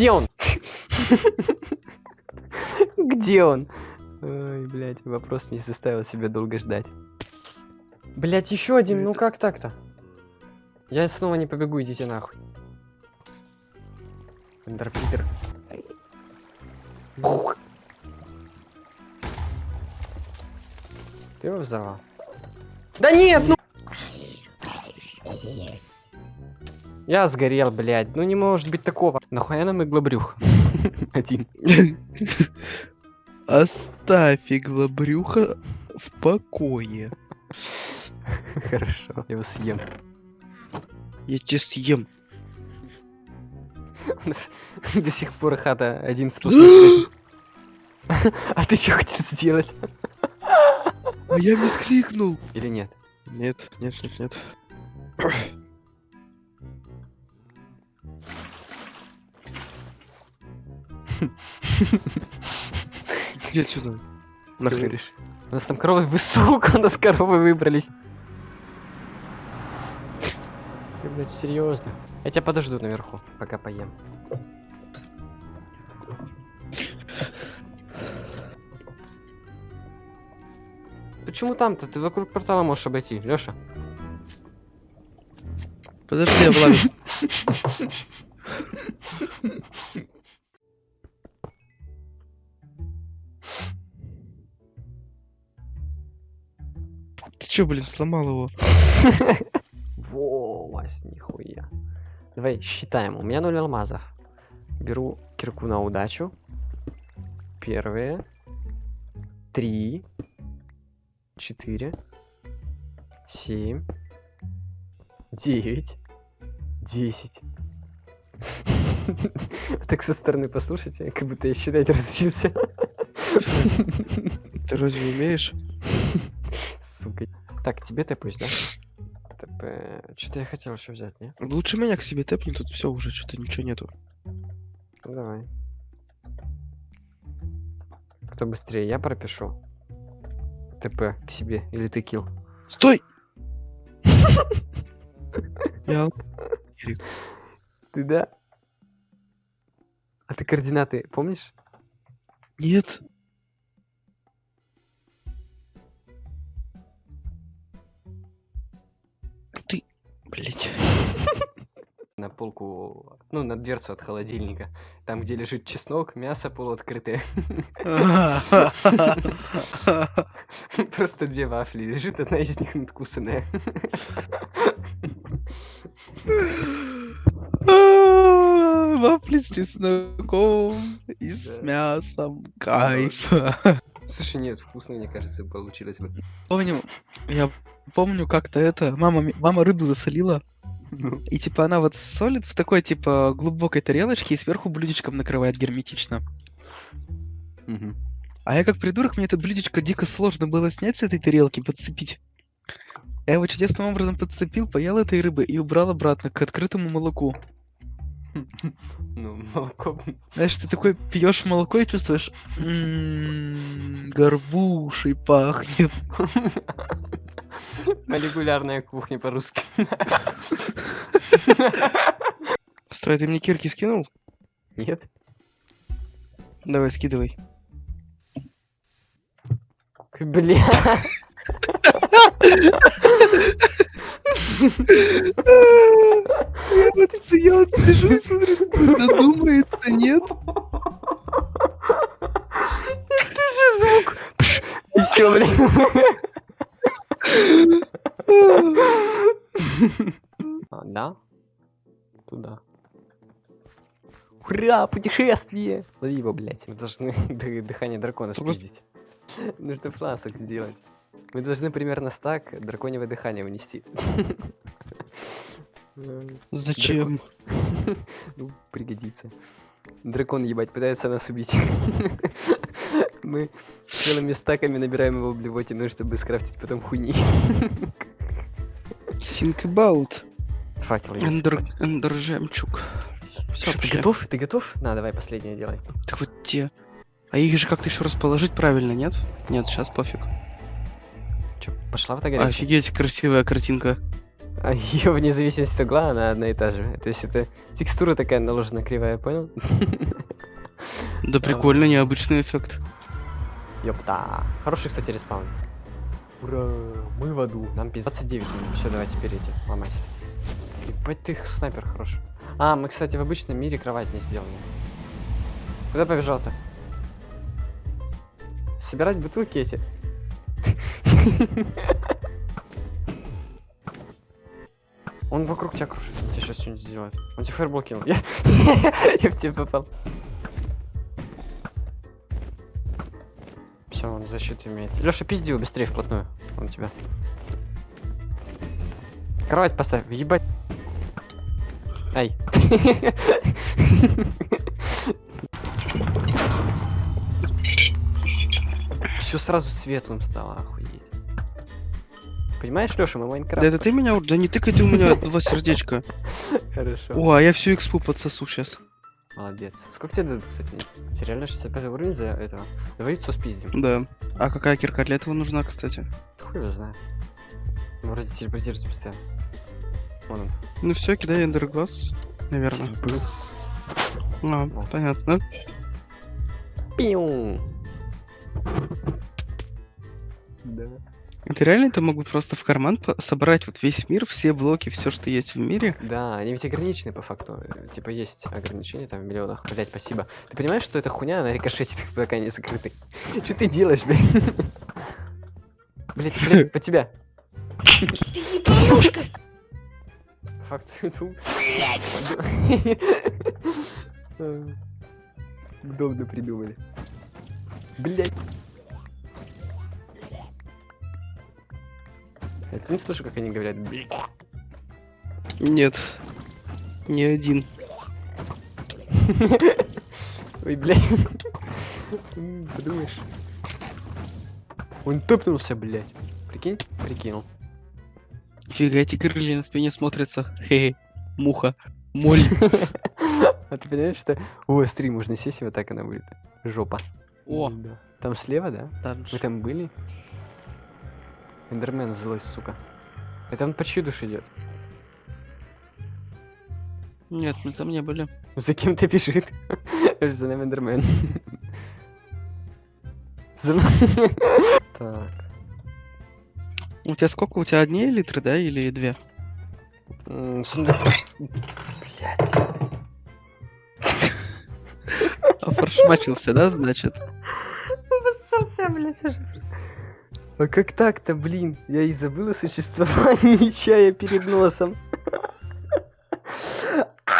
Где он? Где он? Ой, блядь, вопрос не заставил себя долго ждать. Блять, еще один, ну как так-то? Я снова не побегу, идите нахуй. Эндерпитер. Ты его взорвал? Да нет, ну... Я сгорел, блядь. Ну не может быть такого. Нахуя нам иглобрюх? Один. Оставь иглобрюха в покое. Хорошо, я его съем. Я тебя съем. До сих пор хата один спуск. А ты что хотел сделать? А я мискликнул. Или нет? Нет, нет, нет, нет. Иди отсюда. Нахрен. У нас там коровы, вы сука, у нас коровы выбрались. Ты, блядь, серьезно? Я тебя подожду наверху, пока поем. Почему там-то? Ты вокруг портала можешь обойти, Лёша. Подожди, я влажу. чё, блин, сломал его? Во, Вась, нихуя. Давай считаем. У меня 0 алмазов. Беру кирку на удачу. Первые. Три. Четыре. Семь. Девять. Десять. Так со стороны послушайте, как будто я считать разучился. Ты разве умеешь? Сука. Так, тебе тэпусь, да? ТП. Что-то я хотел еще взять, не? Лучше меня к себе тэпни, тут все уже, что-то ничего нету. Ну, давай. Кто быстрее? Я пропишу. ТП к себе. Или ты килл. Стой! Я... Ты да? А ты координаты помнишь? Нет. Блять. На полку, ну, на дверцу от холодильника. Там, где лежит чеснок, мясо полуоткрытое. Просто две вафли. Лежит одна из них надкусанная. Вафли с чесноком и с мясом. Кайф. Слушай, нет, вкусно, мне кажется, получилось бы. Помню, я помню как-то это, мама, мама рыбу засолила, Ну. и типа она вот солит в такой типа глубокой тарелочке и сверху блюдечком накрывает герметично. Мгм. А я как придурок, мне это блюдечко дико сложно было снять с этой тарелки, подцепить. Я его чудесным образом подцепил, поел этой рыбы и убрал обратно к открытому молоку. Ну, молоко. Знаешь, ты такой пьешь молоко и чувствуешь, «М, горбушей пахнет. Молекулярная кухня по-русски. Стой, ты мне кирки скинул? Нет? Давай, скидывай. Бля. Я вот, с- я вот сижу и смотрю, задумается, нет? Я слышу звук. И все, блин. А, да? Туда. Ура, путешествие! Лови его, блядь. Мы должны ды- дыхание дракона спиздить. Нужно фласок сделать. Мы должны примерно стак драконьего дыхания унести. Зачем? Ну, пригодится. Дракон, ебать, пытается нас убить. Мы целыми стаками набираем его в блевотину, чтобы скрафтить потом хуйни. Think about. Факел Эндер, эндер жемчуг. Всё, Ты готов? Ты готов? На, давай последнее делай. Так вот те. А их же как-то еще расположить правильно, нет? Нет, сейчас пофиг. Че, пошла в это горячее? Офигеть, красивая картинка. А ее вне зависимости от угла, она одна и та же. То есть это текстура такая наложена кривая, понял? Да прикольно, необычный эффект. Ёпта. Хороший, кстати, респаун. Ура, мы в аду. Нам пиздец 29 минут. Все, давайте перейти, ломать. Ебать ты их снайпер хороший. А, мы, кстати, в обычном мире кровать не сделали. Куда побежал-то? Собирать бутылки эти. Он вокруг тебя кружит. Он тебе сейчас что-нибудь сделает. Он тебе фаербол кинул. Я, я в тебя попал. Все, он защиту имеет. Леша, пизди его быстрее вплотную. Он тебя. Кровать поставь, ебать. Ай. Все сразу светлым стало, охуеть. Понимаешь, Леша, мы Майнкрафт. Да это ты меня... Да не тыкай ты у меня два сердечка. Хорошо. О, а я всю экспу подсосу сейчас. Молодец. Сколько тебе дадут, кстати, мне? Тебе реально 65 уровень за этого? Давай яйцо спиздим. Да. А какая кирка для этого нужна, кстати? Хуй его знает. Ну, Вроде телепортируется постоянно. Вон он. Ну все, кидай эндерглаз, наверное. Был. А, О. понятно. Пиу. Да. Это реально это могут просто в карман по- собрать вот весь мир, все блоки, все, что есть в мире? Да, они ведь ограничены по факту. Типа есть ограничения там в миллионах. Блять, спасибо. Ты понимаешь, что эта хуйня, она рикошетит, пока не закрыты? Что ты делаешь, блядь? Блять, блять, под тебя. По факту YouTube. Удобно придумали. Блять. Я ты не слышу, как они говорят? Нет. Ни один. Ой, блядь. Подумаешь. Он топнулся, блядь. Прикинь? Прикинул. Фига, эти крылья на спине смотрятся. Хе-хе. Муха. Моль. А ты понимаешь, что... О, стрим, можно сесть, и вот так она будет. Жопа. О. Там слева, да? там Мы там были? Эндермен злой, сука. Это он по чью душ идет? Нет, мы там не были. За кем ты бежит? За нами Эндермен. За. Так. У тебя сколько? У тебя одни литры, да, или две? Сундук. Блять. Офоршмачился, да, значит? Обоссался, блядь, уже. А как так-то, блин? Я и забыл о существовании чая перед носом.